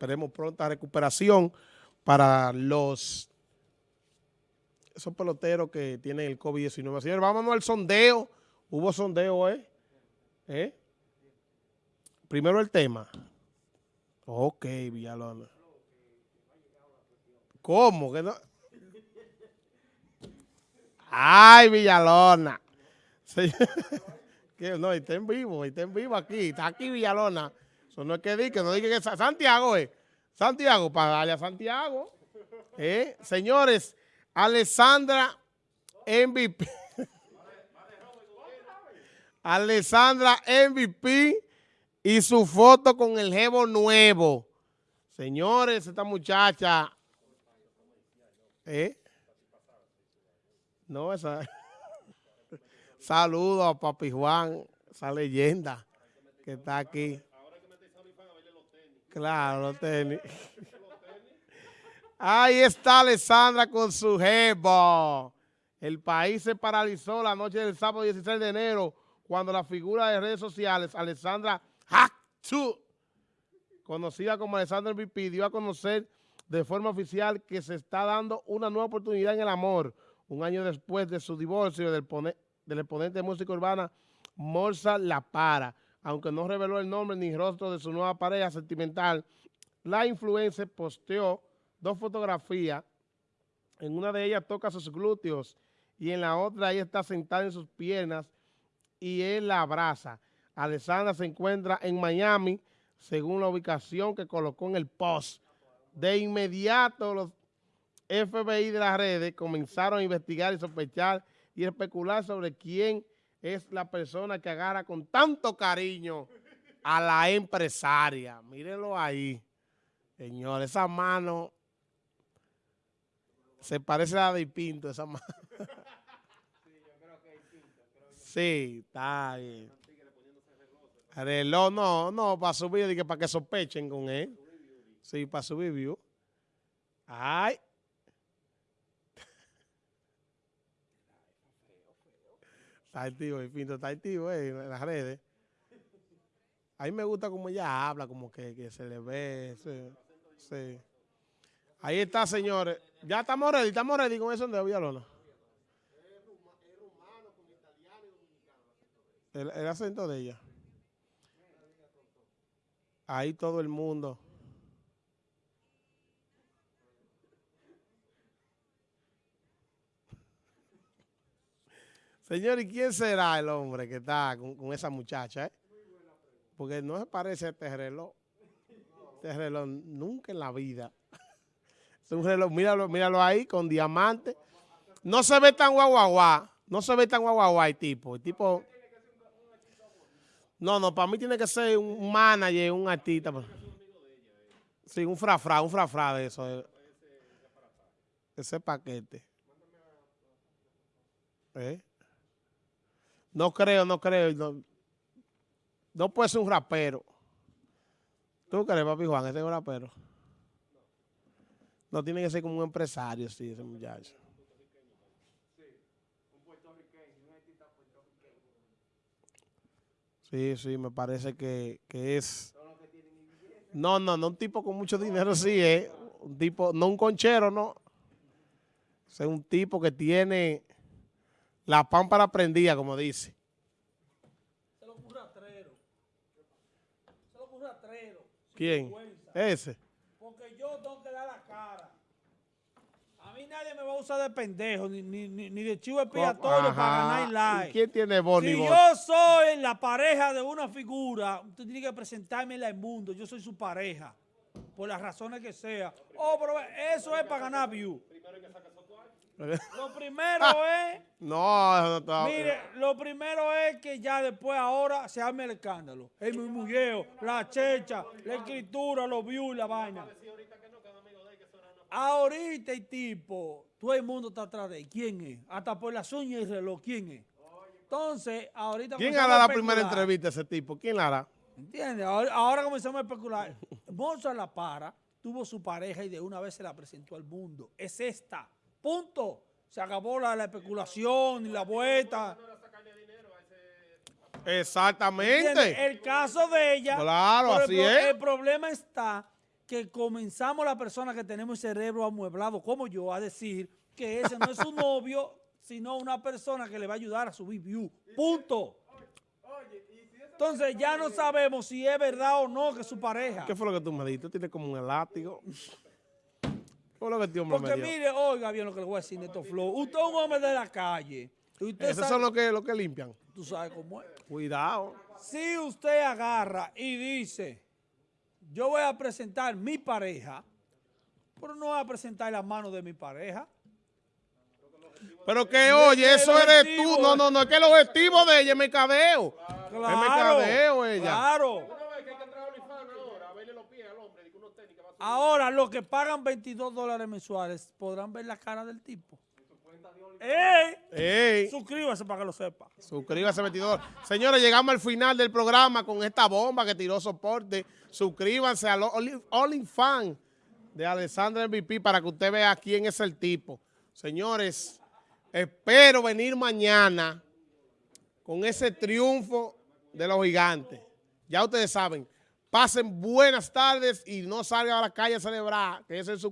Esperemos pronta recuperación para los esos peloteros que tienen el COVID-19. Señores, vámonos al sondeo. Hubo sondeo, ¿eh? ¿eh? Primero el tema. Ok, Villalona. ¿Cómo? ¿Que no? Ay, Villalona. no, está en vivo, está en vivo aquí. Está aquí Villalona. Eso no es que diga, no diga que es Santiago, ¿eh? Santiago, para darle a Santiago. ¿Eh? Señores, Alessandra MVP. Alessandra MVP y su foto con el jevo nuevo. Señores, esta muchacha. ¿Eh? No, esa. Saludo a Papi Juan, esa leyenda que está aquí. Claro, los tenis. Ahí está Alessandra con su jevo. El país se paralizó la noche del sábado 16 de enero cuando la figura de redes sociales, Alessandra Hacktu, conocida como Alessandra MVP, dio a conocer de forma oficial que se está dando una nueva oportunidad en el amor, un año después de su divorcio del, del exponente de música urbana Morsa La Para. Aunque no reveló el nombre ni rostro de su nueva pareja sentimental, la influencer posteó dos fotografías. En una de ellas toca sus glúteos y en la otra ella está sentada en sus piernas y él la abraza. Alessandra se encuentra en Miami, según la ubicación que colocó en el post. De inmediato los FBI de las redes comenzaron a investigar y sospechar y especular sobre quién es la persona que agarra con tanto cariño a la empresaria. Mírenlo ahí, señor, esa mano se parece a la de Pinto, esa mano. Sí, está bien. Reloj, no, no, para subir, para que sospechen con él. Sí, para subir view. Ay. Está activo, el Pinto está activo eh, en las redes. A mí me gusta como ella habla, como que, que se le ve. Sí, sí. Ahí está, señores. Ya estamos ready, estamos ready con eso de Villalona. El, el acento de ella. Ahí todo el mundo. Señor, ¿y quién será el hombre que está con, esa muchacha? Eh? Porque no se parece a este reloj. Este reloj nunca en la vida. Es un reloj, míralo, míralo ahí, con diamante. No se ve tan guaguaguá. No se ve tan guaguaguá el tipo. El tipo... No, no, para mí tiene que ser un manager, un artista. Pues. Sí, un frafra, un frafra de eso. Eh. Ese paquete. ¿Eh? No creo, no creo. No, puede ser un rapero. ¿Tú crees, papi Juan, ese es un rapero? No tiene que ser como un empresario, sí, ese muchacho. Sí, sí, me parece que, que es... No, no, no un tipo con mucho dinero, sí, es un tipo, no un conchero, no. Es un tipo que tiene la pámpara prendida, como dice. Se lo ocurre a Trero. Se lo ocurre a Trero. ¿Quién? Ese. Porque yo tengo que dar la cara. A mí nadie me va a usar de pendejo, ni, ni, ni de chivo expiatorio para ganar like. ¿Quién tiene boni Si yo soy la pareja de una figura, usted tiene que presentarme en el mundo. Yo soy su pareja, por las razones que sea. Oh, pero eso es para ganar view. Lo primero es... No, no, Mire, lo primero es que ya después ahora se arme el escándalo. El murmulleo, la checha, la escritura, los views, la vaina. Ahorita el tipo, todo el mundo está atrás de él. ¿Quién es? Hasta por las uñas y el reloj, ¿quién es? Entonces, ahorita... ¿Quién hará la primera entrevista a ese tipo? ¿Quién la hará? ¿Entiendes? Ahora, comenzamos a especular. Bolsa La Para tuvo su pareja y de una vez se la presentó al mundo. Es esta. Punto. Se acabó la, especulación y la vuelta. Exactamente. El caso de ella. Claro, así el, es. El problema está que comenzamos la persona que tenemos el cerebro amueblado como yo a decir que ese no es su novio, sino una persona que le va a ayudar a subir view. Punto. Entonces ya no sabemos si es verdad o no que es su pareja. ¿Qué fue lo que tú me? Tú tienes como un elástico. ¿Qué fue lo que este hombre Porque me dio? mire, oiga bien lo que le voy a decir, Neto Flow. Usted es un hombre de la calle. Usted Esos sabe, son los que, los que limpian. tú sabes cómo es. Cuidado. Si usted agarra y dice, yo voy a presentar mi pareja, pero no voy a presentar la mano de mi pareja. Pero que, oye, eso eres tú. No, no, no, es que el objetivo de ella es mercadeo. Es mercadeo ella. Claro. Ahora, los que pagan 22 dólares mensuales podrán ver la cara del tipo. ¡Ey! Ey, Suscríbase para que lo sepa. suscríbase 22. Señores, llegamos al final del programa con esta bomba que tiró soporte. Suscríbanse al Only- OnlyFans de Alessandra MVP para que usted vea quién es el tipo. Señores, espero venir mañana con ese triunfo de los gigantes. Ya ustedes saben, pasen buenas tardes y no salgan a la calle a celebrar, que su